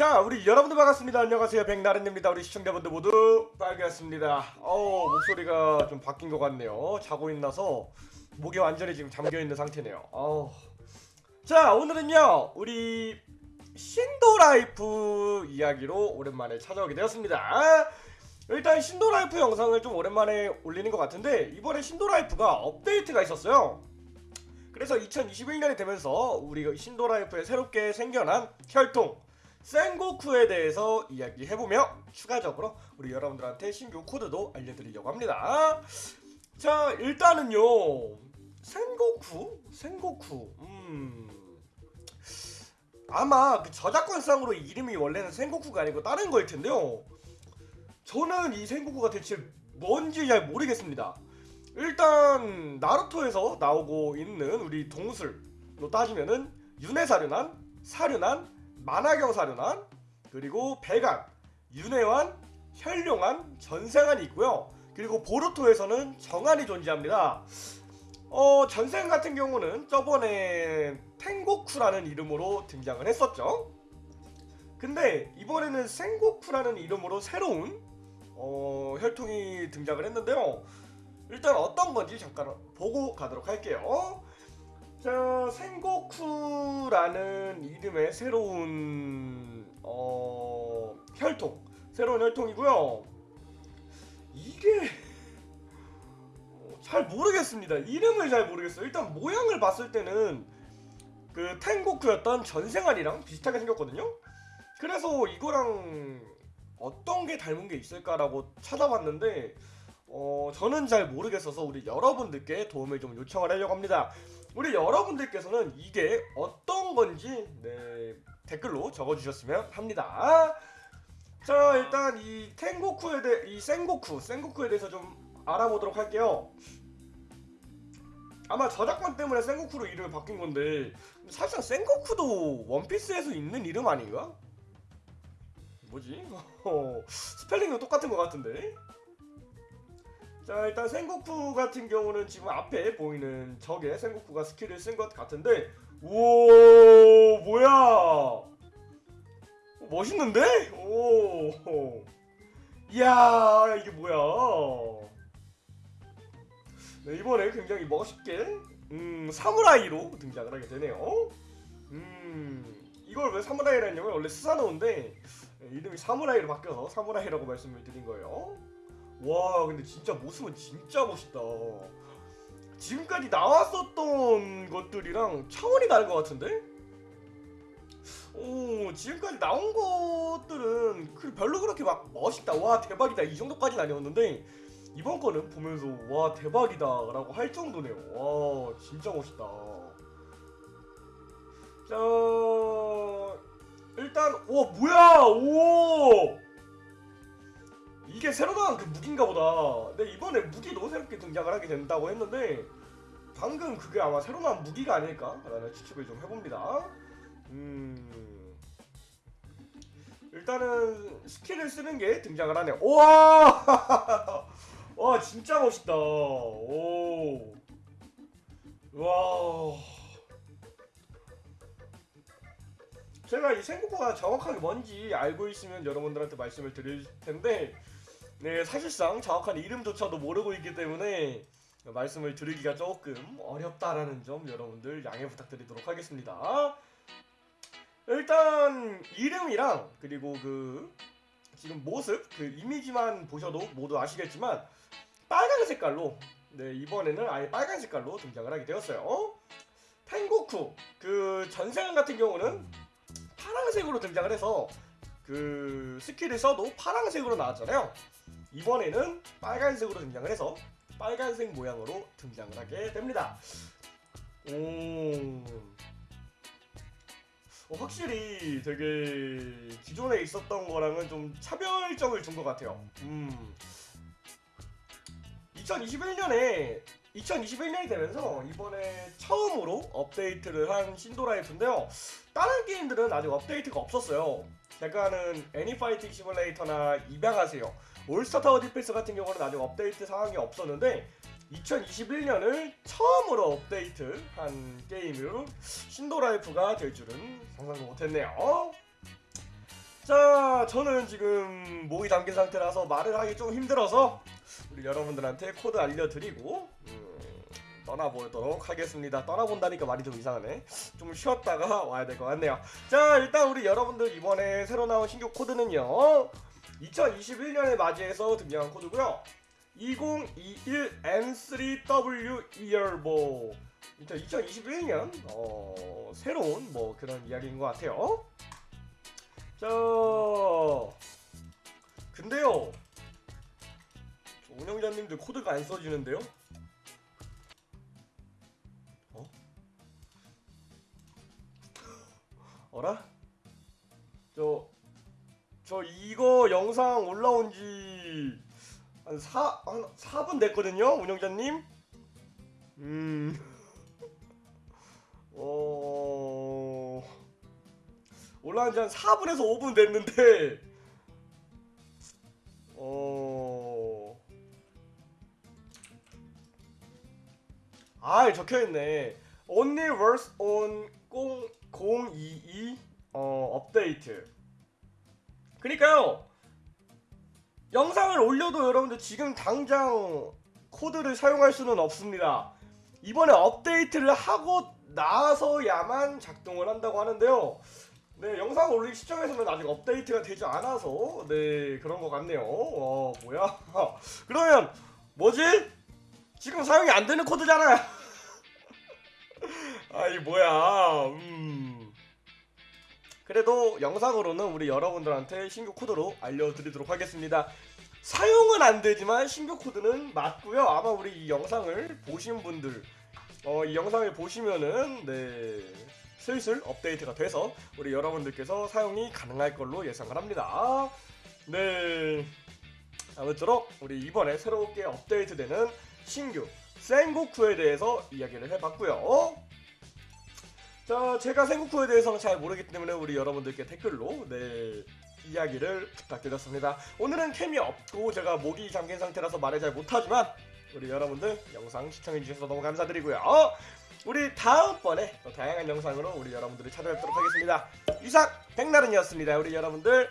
자 우리 여러분들 반갑습니다. 안녕하세요. 백나른입니다. 우리 시청자분들 모두 반갑습니다. 어 목소리가 좀 바뀐 것 같네요. 자고 일어나서 목이 완전히 지금 잠겨있는 상태네요. 어. 자 오늘은요 우리 신도라이프 이야기로 오랜만에 찾아오게 되었습니다. 일단 신도라이프 영상을 좀 오랜만에 올리는 것 같은데 이번에 신도라이프가 업데이트가 있었어요. 그래서 2021년이 되면서 우리 신도라이프에 새롭게 생겨난 혈통 센고쿠에 대해서 이야기해보며 추가적으로 우리 여러분들한테 신규 코드도 알려드리려고 합니다. 자 일단은요. 센고쿠? 센고쿠. 음... 아마 그 저작권상으로 이름이 원래는 센고쿠가 아니고 다른 거일 텐데요. 저는 이 센고쿠가 대체 뭔지 잘 모르겠습니다. 일단 나루토에서 나오고 있는 우리 동술로 따지면은 윤회사륜한, 사륜한, 만화경 사륜한, 그리고 배간, 윤회환, 혈룡한, 전생한이 있고요. 그리고 보루토에서는 정한이 존재합니다. 어, 전생 같은 경우는 저번에 탱고쿠라는 이름으로 등장을 했었죠. 근데 이번에는 생고쿠라는 이름으로 새로운 어, 혈통이 등장을 했는데요. 일단 어떤 건지 잠깐 보고 가도록 할게요. 자, 생고쿠라는 이름의 새로운 어, 혈통, 새로운 혈통이고요. 이게 어, 잘 모르겠습니다. 이름을 잘 모르겠어요. 일단 모양을 봤을 때는 그 탱고쿠였던 전생활이랑 비슷하게 생겼거든요. 그래서 이거랑 어떤 게 닮은 게 있을까라고 찾아봤는데 어, 저는 잘 모르겠어서 우리 여러분들께 도움을 좀 요청을 하려고 합니다. 우리 여러분들께서는 이게 어떤 건지 네, 댓글로 적어주셨으면 합니다. 자 일단 이 탱고쿠에 대해 이 생고쿠 생고쿠에 대해서 좀 알아보도록 할게요. 아마 저작권 때문에 생고쿠로 이름이 바뀐 건데 사실상 생고쿠도 원피스에서 있는 이름 아닌가? 뭐지? 스펠링은 똑같은 것 같은데 자 일단 생고쿠 같은 경우는 지금 앞에 보이는 적의 생고쿠가 스킬을 쓴 것 같은데 오 뭐야? 오, 멋있는데? 오. 이야 이게 뭐야? 네, 이번에 굉장히 멋있게 음 사무라이로 등장을 하게 되네요. 음 이걸 왜 사무라이라 했냐면 원래 스사노인데 이름이 사무라이로 바뀌어서 사무라이라고 말씀을 드린 거예요 와 근데 진짜 모습은 진짜 멋있다. 지금까지 나왔었던 것들이랑 차원이 다른 것 같은데? 오 지금까지 나온 것들은 그 별로 그렇게 막 멋있다 와 대박이다 이 정도까지는 아니었는데 이번 거는 보면서 와 대박이다 라고 할 정도네요. 와 진짜 멋있다. 자 일단 와 뭐야? 오 이게 새로 나온 그 무기인가 보다. 근데 이번에 무기도 새롭게 등장을 하게 된다고 했는데 방금 그게 아마 새로 나온 무기가 아닐까? 라는 추측을 좀 해봅니다. 음. 일단은 스킬을 쓰는 게 등장을 하네 우와! 와 진짜 멋있다. 오. 와. 제가 이 생고쿠가 정확하게 뭔지 알고 있으면 여러분들한테 말씀을 드릴 텐데 네 사실상 정확한 이름조차도 모르고 있기 때문에 말씀을 드리기가 조금 어렵다라는 점 여러분들 양해 부탁드리도록 하겠습니다. 일단 이름이랑 그리고 그 지금 모습 그 이미지만 보셔도 모두 아시겠지만 빨간 색깔로 네 이번에는 아예 빨간 색깔로 등장을 하게 되었어요. 탱고쿠 그 전생한 같은 경우는 파란색으로 등장을 해서 그 스킬을 써도 파란색으로 나왔잖아요. 이번에는 빨간색으로 등장을 해서 빨간색 모양으로 등장을 하게 됩니다. 오... 어, 확실히 되게 기존에 있었던 거랑은 좀 차별점을 준 것 같아요. 음... 2021년에 2021년이 되면서 이번에 처음으로 업데이트를 한 신도라이프인데요. 다른 게임들은 아직 업데이트가 없었어요. 제가 하는 애니파이팅 시뮬레이터나 입양하세요. 올스타 타워 디펜스 같은 경우는 아직 업데이트 사항이 없었는데 2021년을 처음으로 업데이트한 게임으로 신도라이프가 될 줄은 상상도 못했네요 자, 저는 지금 목이 잠긴 상태라서 말을 하기 좀 힘들어서 우리 여러분들한테 코드 알려드리고 음, 떠나보도록 하겠습니다. 떠나본다니까 말이 좀 이상하네. 좀 쉬었다가 와야 될 것 같네요. 자, 일단 우리 여러분들 이번에 새로 나온 신규 코드는요. 2021년을 맞이해서 등장한 코드고요. 2021 N3W Yearbo. 2021년 어, 새로운 뭐 그런 이야기인 것 같아요. 자, 근데요. 저 운영자님들 코드가 안 써지는데요? 어? 어라? 저, 저 이거 영상 올라온 지한 4, 한 4분 됐거든요, 운영자님? 음. 올라온 지한 4분에서 5분 됐는데, 어. 아, 적혀있네. Only works on 022 어, 업데이트. 그니까요. 영상을 올려도 여러분들 지금 당장 코드를 사용할 수는 없습니다. 이번에 업데이트를 하고 나서야만 작동을 한다고 하는데요. 네, 영상 올리기 시점에서는 아직 업데이트가 되지 않아서 네 그런 것 같네요. 어 뭐야? 그러면 뭐지? 지금 사용이 안 되는 코드잖아요. 아이 뭐야? 음. 그래도 영상으로는 우리 여러분들한테 신규 코드로 알려드리도록 하겠습니다. 사용은 안 되지만 신규 코드는 맞고요. 아마 우리 이 영상을 보신 분들, 어, 이 영상을 보시면은 네 슬슬 업데이트가 돼서 우리 여러분들께서 사용이 가능할 걸로 예상을 합니다. 네. 아무쪼록 우리 이번에 새롭게 업데이트되는 신규 생고쿠에 대해서 이야기를 해봤고요. 자, 제가 생고쿠에 대해서는 잘 모르기 때문에 우리 여러분들께 댓글로 네 이야기를 부탁드렸습니다. 오늘은 캠이 없고 제가 목이 잠긴 상태라서 말을 잘 못하지만 우리 여러분들 영상 시청해주셔서 너무 감사드리고요. 우리 다음번에 또 다양한 영상으로 우리 여러분들을 찾아뵙도록 하겠습니다. 이상 백나른이었습니다. 우리 여러분들